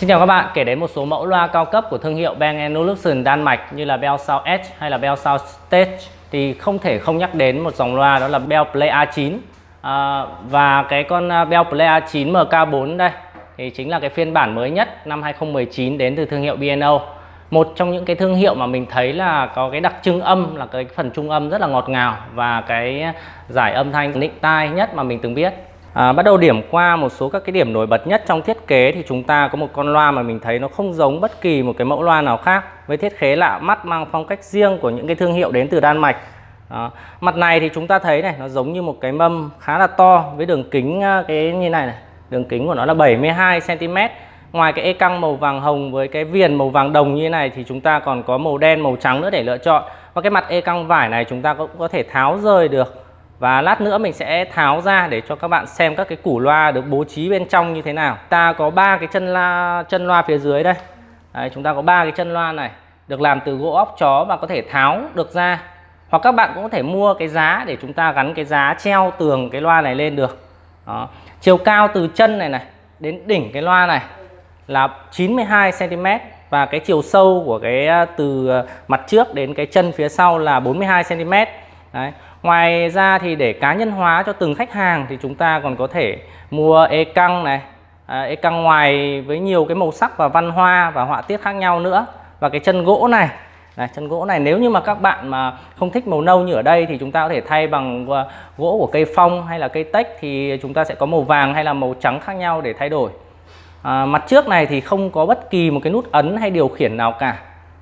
Xin chào các bạn, kể đến một số mẫu loa cao cấp của thương hiệu Bang Olufsen Đan Mạch như là Bell Sound Edge hay là Bell Sound Stage thì không thể không nhắc đến một dòng loa đó là Bell Play A9 à, và cái con à, Bell Play A9 MK4 đây thì chính là cái phiên bản mới nhất năm 2019 đến từ thương hiệu B&O một trong những cái thương hiệu mà mình thấy là có cái đặc trưng âm là cái phần trung âm rất là ngọt ngào và cái giải âm thanh nịnh tai nhất mà mình từng biết. À, bắt đầu điểm qua một số các cái điểm nổi bật nhất trong thiết kế thì chúng ta có một con loa mà mình thấy nó không giống bất kỳ một cái mẫu loa nào khác. Với thiết kế lạ mắt mang phong cách riêng của những cái thương hiệu đến từ Đan Mạch. À, mặt này thì chúng ta thấy này nó giống như một cái mâm khá là to với đường kính à, cái như này này. Đường kính của nó là 72 cm ngoài cái e căng màu vàng hồng với cái viền màu vàng đồng như thế này thì chúng ta còn có màu đen màu trắng nữa để lựa chọn. Và cái mặt e căng vải này chúng ta cũng có thể tháo rời được và lát nữa mình sẽ tháo ra để cho các bạn xem các cái củ loa được bố trí bên trong như thế nào. Ta có ba cái chân la chân loa phía dưới đây. Đấy, chúng ta có ba cái chân loa này được làm từ gỗ óc chó và có thể tháo được ra. Hoặc các bạn cũng có thể mua cái giá để chúng ta gắn cái giá treo tường cái loa này lên được. Đó. chiều cao từ chân này này đến đỉnh cái loa này là 92 cm và cái chiều sâu của cái à, từ à, mặt trước đến cái chân phía sau là 42 cm Đấy. Ngoài ra thì để cá nhân hóa cho từng khách hàng thì chúng ta còn có thể mua e căng này, à, e căng ngoài với nhiều cái màu sắc và văn hoa và họa tiết khác nhau nữa. Và cái chân gỗ này, này chân gỗ này nếu như mà các bạn mà không thích màu nâu như ở đây thì chúng ta có thể thay bằng à, gỗ của cây phong hay là cây tách thì chúng ta sẽ có màu vàng hay là màu trắng khác nhau để thay đổi. À, mặt trước này thì không có bất kỳ một cái nút ấn hay điều khiển nào cả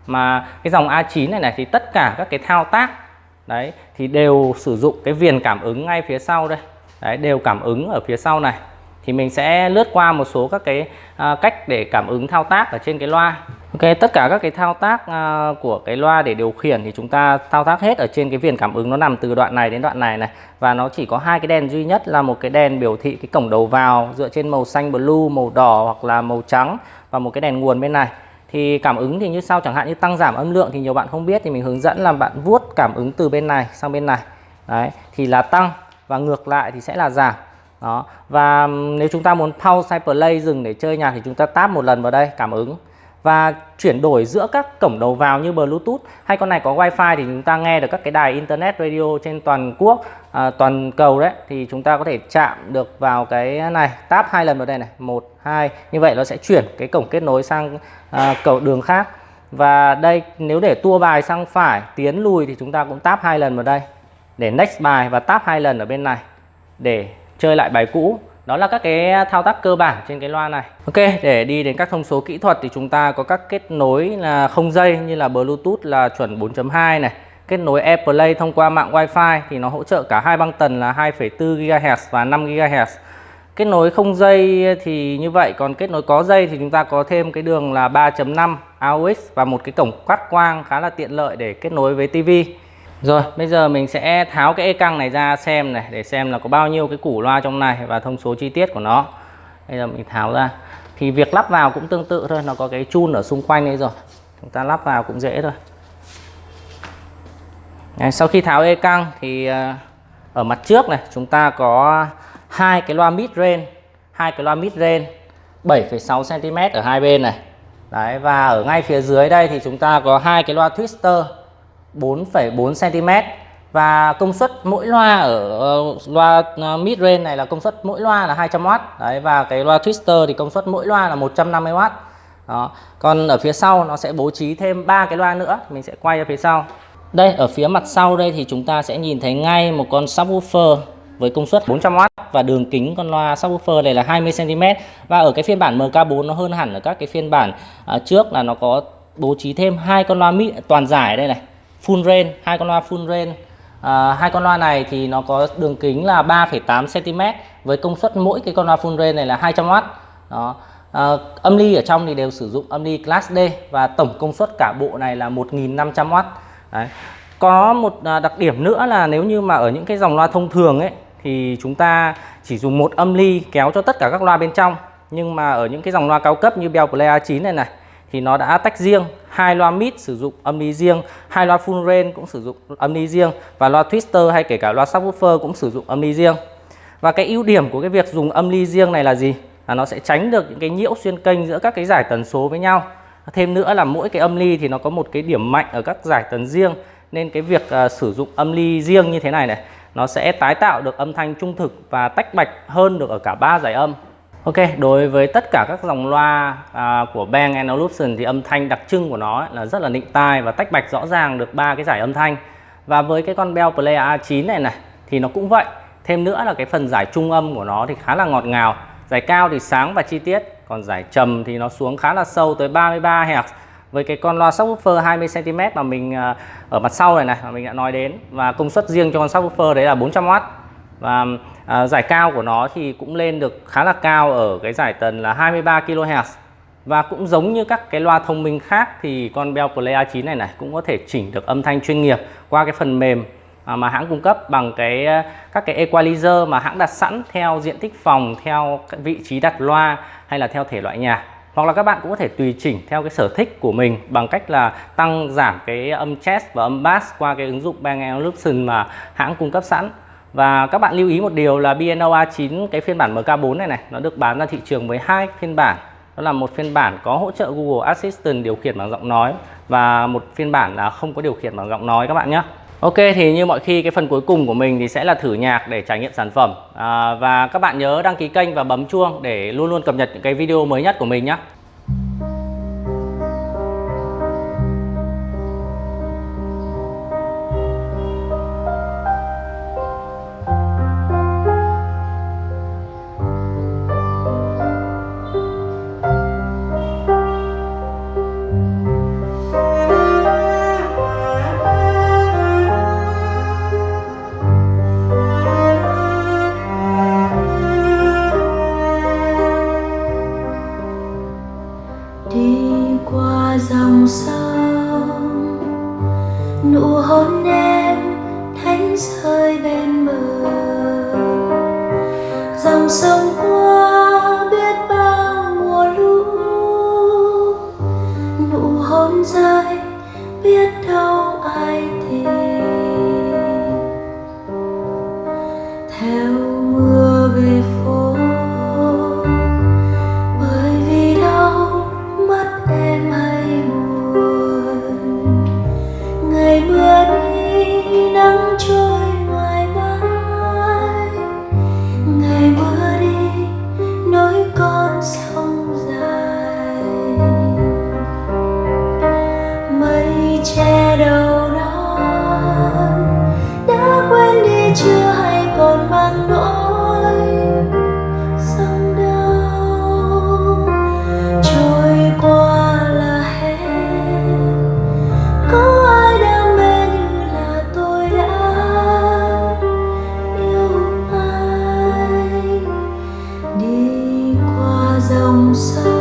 mà cái dòng A9 này này thì tất cả các cái thao tác đấy thì đều sử dụng cái viền cảm ứng ngay phía sau đây. Đấy đều cảm ứng ở phía sau này. Thì mình sẽ lướt qua một số các cái à, cách để cảm ứng thao tác ở trên cái loa. Ok tất cả các cái thao tác à, của cái loa để điều khiển thì chúng ta thao tác hết ở trên cái viền cảm ứng. Nó nằm từ đoạn này đến đoạn này này. Và nó chỉ có hai cái đèn duy nhất là một cái đèn biểu thị cái cổng đầu vào dựa trên màu xanh blue màu đỏ hoặc là màu trắng và một cái đèn nguồn bên này thì cảm ứng thì như sau, chẳng hạn như tăng giảm âm lượng thì nhiều bạn không biết thì mình hướng dẫn là bạn vuốt cảm ứng từ bên này sang bên này. Đấy, thì là tăng và ngược lại thì sẽ là giảm. Đó, và nếu chúng ta muốn pause hay play dừng để chơi nhạc thì chúng ta tap một lần vào đây, cảm ứng và chuyển đổi giữa các cổng đầu vào như Bluetooth hay con này có Wi-Fi thì chúng ta nghe được các cái đài Internet Radio trên toàn quốc à, toàn cầu đấy. Thì chúng ta có thể chạm được vào cái này tap hai lần vào đây này một hai. Như vậy nó sẽ chuyển cái cổng kết nối sang à, cầu đường khác. Và đây nếu để tua bài sang phải tiến lùi thì chúng ta cũng tap hai lần vào đây. Để next bài và tap hai lần ở bên này để chơi lại bài cũ đó là các cái thao tác cơ bản trên cái loa này. Ok để đi đến các thông số kỹ thuật thì chúng ta có các kết nối là không dây như là Bluetooth là chuẩn 4.2 này kết nối AirPlay thông qua mạng Wi-Fi thì nó hỗ trợ cả hai băng tần là 2,4 GHz và 5 GHz kết nối không dây thì như vậy còn kết nối có dây thì chúng ta có thêm cái đường là 3.5 AUX và một cái cổng quát quang khá là tiện lợi để kết nối với TV rồi bây giờ mình sẽ tháo cái e căng này ra xem này để xem là có bao nhiêu cái củ loa trong này và thông số chi tiết của nó. Bây giờ mình tháo ra. Thì việc lắp vào cũng tương tự thôi nó có cái chun ở xung quanh đây rồi. Chúng ta lắp vào cũng dễ thôi. Đấy, sau khi tháo e căng thì ờ, ở mặt trước này chúng ta có hai cái loa mid range hai cái loa mid range 7,6 cm ở hai bên này. Đấy và ở ngay phía dưới đây thì chúng ta có hai cái loa twister. 4,4 cm và công suất mỗi loa ở ờ, loa ờ, mid range này là công suất mỗi loa là 200W đấy và cái loa twister thì công suất mỗi loa là 150W đó còn ở phía sau nó sẽ bố trí thêm ba cái loa nữa mình sẽ quay ở phía sau. Đây ở phía mặt sau đây thì chúng ta sẽ nhìn thấy ngay một con subwoofer với công suất 400W và đường kính con loa subwoofer này là 20cm và ở cái phiên bản MK4 nó hơn hẳn ở các cái phiên bản à, trước là nó có bố trí thêm hai con loa mid toàn giải đây này full range hai con loa full range. À, hai con loa này thì nó có đường kính là 3,8 cm với công suất mỗi cái con loa full range này là 200W đó. À, âm ly ở trong thì đều sử dụng âm ly class D và tổng công suất cả bộ này là 1500W. Đấy. có một à, đặc điểm nữa là nếu như mà ở những cái dòng loa thông thường ấy thì chúng ta chỉ dùng một âm ly kéo cho tất cả các loa bên trong. Nhưng mà ở những cái dòng loa cao cấp như Bell Play A9 này này thì nó đã tách riêng. Hai loa mid sử dụng âm ly riêng hai loa full range cũng sử dụng âm ly riêng và loa twister hay kể cả loa subwoofer cũng sử dụng âm ly riêng. Và cái ưu điểm của cái việc dùng âm ly riêng này là gì? Là nó sẽ tránh được những cái nhiễu xuyên kênh giữa các cái giải tần số với nhau. Thêm nữa là mỗi cái âm ly thì nó có một cái điểm mạnh ở các giải tần riêng nên cái việc uh, sử dụng âm ly riêng như thế này này nó sẽ tái tạo được âm thanh trung thực và tách bạch hơn được ở cả ba giải âm. Ok, đối với tất cả các dòng loa à, của Bang Olufsen thì âm thanh đặc trưng của nó ấy, là rất là nịnh tai và tách bạch rõ ràng được ba cái giải âm thanh. Và với cái con Bell Player A9 này này thì nó cũng vậy. Thêm nữa là cái phần giải trung âm của nó thì khá là ngọt ngào. Giải cao thì sáng và chi tiết, còn giải trầm thì nó xuống khá là sâu tới 33 Hz. Với cái con loa subwoofer 20 cm mà mình à, ở mặt sau này này mà mình đã nói đến và công suất riêng cho con subwoofer đấy là 400W và à, giải cao của nó thì cũng lên được khá là cao ở cái giải tần là 23 kHz và cũng giống như các cái loa thông minh khác thì con Bell Play A9 này này cũng có thể chỉnh được âm thanh chuyên nghiệp qua cái phần mềm à, mà hãng cung cấp bằng cái à, các cái equalizer mà hãng đặt sẵn theo diện tích phòng, theo vị trí đặt loa hay là theo thể loại nhạc. Hoặc là các bạn cũng có thể tùy chỉnh theo cái sở thích của mình bằng cách là tăng giảm cái âm chest và âm bass qua cái ứng dụng Bang Olufsen mà hãng cung cấp sẵn. Và các bạn lưu ý một điều là BNO A9 cái phiên bản MK4 này này nó được bán ra thị trường với hai phiên bản. Đó là một phiên bản có hỗ trợ Google Assistant điều khiển bằng giọng nói và một phiên bản là không có điều khiển bằng giọng nói các bạn nhé. Ok thì như mọi khi cái phần cuối cùng của mình thì sẽ là thử nhạc để trải nghiệm sản phẩm à, và các bạn nhớ đăng ký kênh và bấm chuông để luôn luôn cập nhật những cái video mới nhất của mình nhé. Hơi bên bờ. Dòng sông qua biết bao mùa lũ, nụ hôn rơi biết đâu ai thì theo dòng em